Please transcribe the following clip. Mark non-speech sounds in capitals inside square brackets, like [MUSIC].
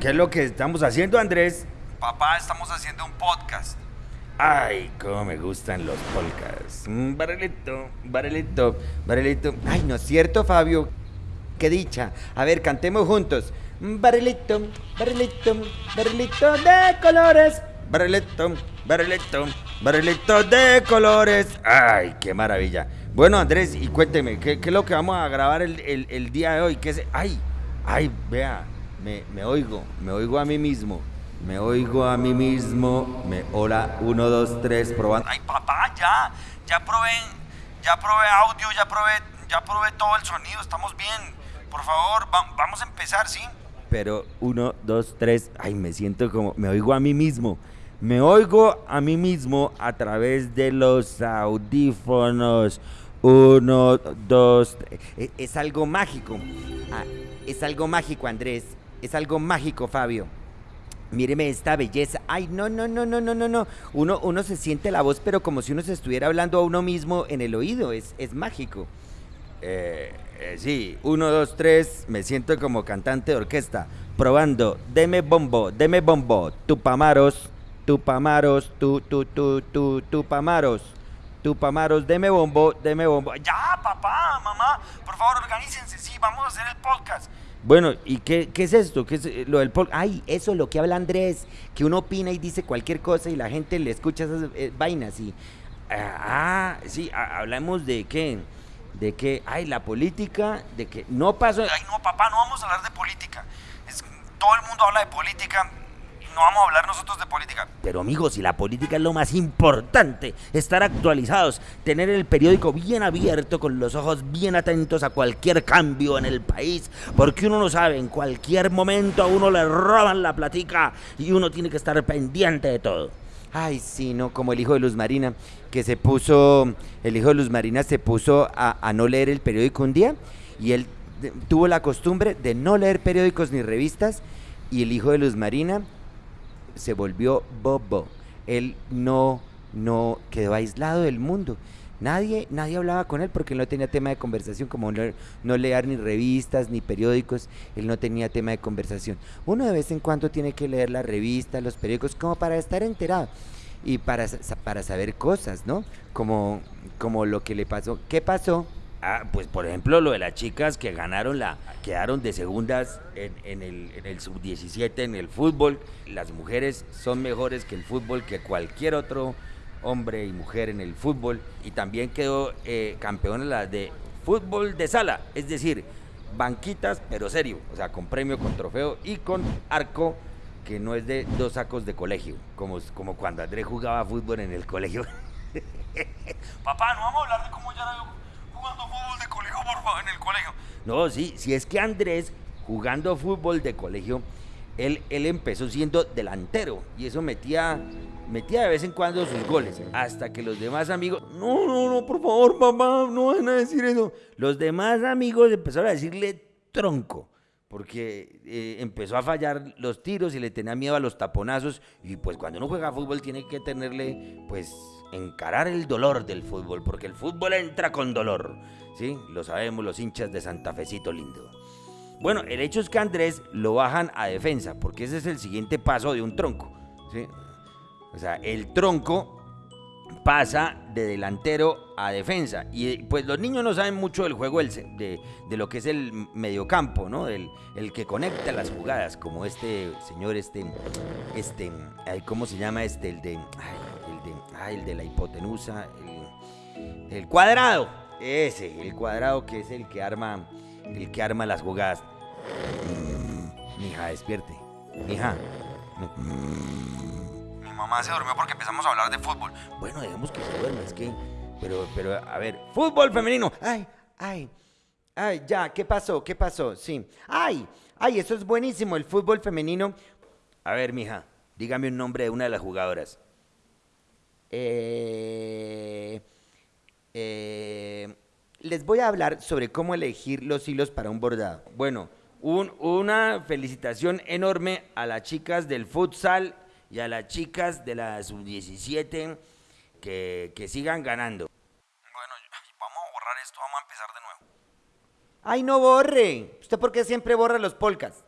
¿Qué es lo que estamos haciendo, Andrés? Papá, estamos haciendo un podcast. Ay, cómo me gustan los podcasts. Mm, barrilito, barrilito, barrilito. Ay, ¿no es cierto, Fabio? Qué dicha. A ver, cantemos juntos. Mm, Barrilito, barrilito, barrilito de colores. Barrilito, barrilito, barrilito de colores. Ay, qué maravilla. Bueno, Andrés, y cuénteme, ¿qué, qué es lo que vamos a grabar el, el- el día de hoy? ¿Qué es? Ay, ay, vea, me, me oigo, me oigo a mí mismo. Me oigo a mí mismo. Me, hola, uno, dos, tres, probando. Ay, papá, ya. Ya probé, ya probé audio, ya probé, ya probé todo el sonido. Estamos bien. Por favor, va- vamos a empezar, ¿sí? Pero uno, dos, tres. Ay, me siento como. Me oigo a mí mismo. Me oigo a mí mismo a través de los audífonos. Uno, dos. tres. Es, es algo mágico. Ah, es algo mágico, Andrés. Es algo mágico, Fabio. Míreme esta belleza. Ay, no, no, no, no, no, no, no. Uno, uno se siente la voz, pero como si uno se estuviera hablando a uno mismo en el oído. Es, es mágico. Eh, eh, sí, uno, dos, tres, me siento como cantante de orquesta, probando, deme bombo, deme bombo, tupamaros, tupamaros, tu, tu, tu, tu, tupamaros, tupamaros, deme bombo, deme bombo. Ya, papá, mamá, por favor, organícense, sí, vamos a hacer el podcast. Bueno, ¿y qué, qué es esto? ¿Qué es eh, lo del pol? Ay, eso, lo que habla Andrés, que uno opina y dice cualquier cosa y la gente le escucha esas eh, vainas y... Ah, sí, ha- hablamos de qué, de que, ay, la política, de que no pasó... Ay, no, papá, no vamos a hablar de política. Es, todo el mundo habla de política no vamos a hablar nosotros de política. Pero amigos, si la política es lo más importante, estar actualizados, tener el periódico bien abierto, con los ojos bien atentos a cualquier cambio en el país, porque uno no sabe, en cualquier momento a uno le roban la platica y uno tiene que estar pendiente de todo. Ay, sí, no, como el hijo de Luz Marina, que se puso, el hijo de Luz Marina se puso a, a no leer el periódico un día y él tuvo la costumbre de no leer periódicos ni revistas y el hijo de Luz Marina se volvió bobo. Él no, no quedó aislado del mundo. Nadie, nadie hablaba con él porque él no tenía tema de conversación, como no, no leer ni revistas ni periódicos, él no tenía tema de conversación. Uno de vez en cuando tiene que leer las revistas, los periódicos, como para estar enterado y para, para saber cosas, ¿no? Como, como lo que le pasó. ¿Qué pasó? Ah, pues por ejemplo lo de las chicas que ganaron la, quedaron de segundas en, el sub-17 en el fútbol. Las mujeres son mejores que el fútbol, que cualquier otro hombre y mujer en el fútbol. Y también quedó eh, campeona la de fútbol de sala, es decir, banquitas pero serio, o sea, con premio, con trofeo y con arco que no es de dos sacos de colegio, como, como cuando Andrés jugaba fútbol en el colegio. [LAUGHS] Papá, no vamos a hablar de cómo ya era yo jugando fútbol de colegio, por favor, en el No, sí, si es que Andrés, jugando fútbol de colegio, él, él empezó siendo delantero y eso metía, metía de vez en cuando sus goles. Hasta que los demás amigos, no, no, no, por favor, papá, no van a decir eso. Los demás amigos empezaron a decirle tronco. Porque eh, empezó a fallar los tiros y le tenía miedo a los taponazos. Y pues cuando uno juega fútbol tiene que tenerle, pues, encarar el dolor del fútbol. Porque el fútbol entra con dolor. ¿Sí? Lo sabemos los hinchas de Santa Fecito lindo. Bueno, el hecho es que Andrés lo bajan a defensa, porque ese es el siguiente paso de un tronco. ¿sí? O sea, el tronco pasa de delantero a defensa. Y pues los niños no saben mucho del juego de, de lo que es el mediocampo, ¿no? Del, el que conecta las jugadas, como este señor, este, este, ¿cómo se llama este? El de, el de, ay, el de la hipotenusa, el, el cuadrado, ese, el cuadrado que es el que arma, el que arma las jugadas. Mm, Mija, despierte. Mija. Mamá se durmió porque empezamos a hablar de fútbol. Bueno, dejemos que se duerma, es que. Pero, pero, a ver, fútbol femenino. Ay, ay, ay, ya, ¿qué pasó? ¿Qué pasó? Sí. Ay, ay, eso es buenísimo, el fútbol femenino. A ver, mija, dígame un nombre de una de las jugadoras. Eh, eh, les voy a hablar sobre cómo elegir los hilos para un bordado. Bueno, un- una felicitación enorme a las chicas del futsal y a las chicas de la sub-17 que, que sigan ganando. Bueno, vamos a borrar esto, vamos a empezar de nuevo. ¡Ay, no borre! ¿Usted por qué siempre borra los polcas?